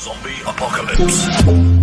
Zombie Apocalypse.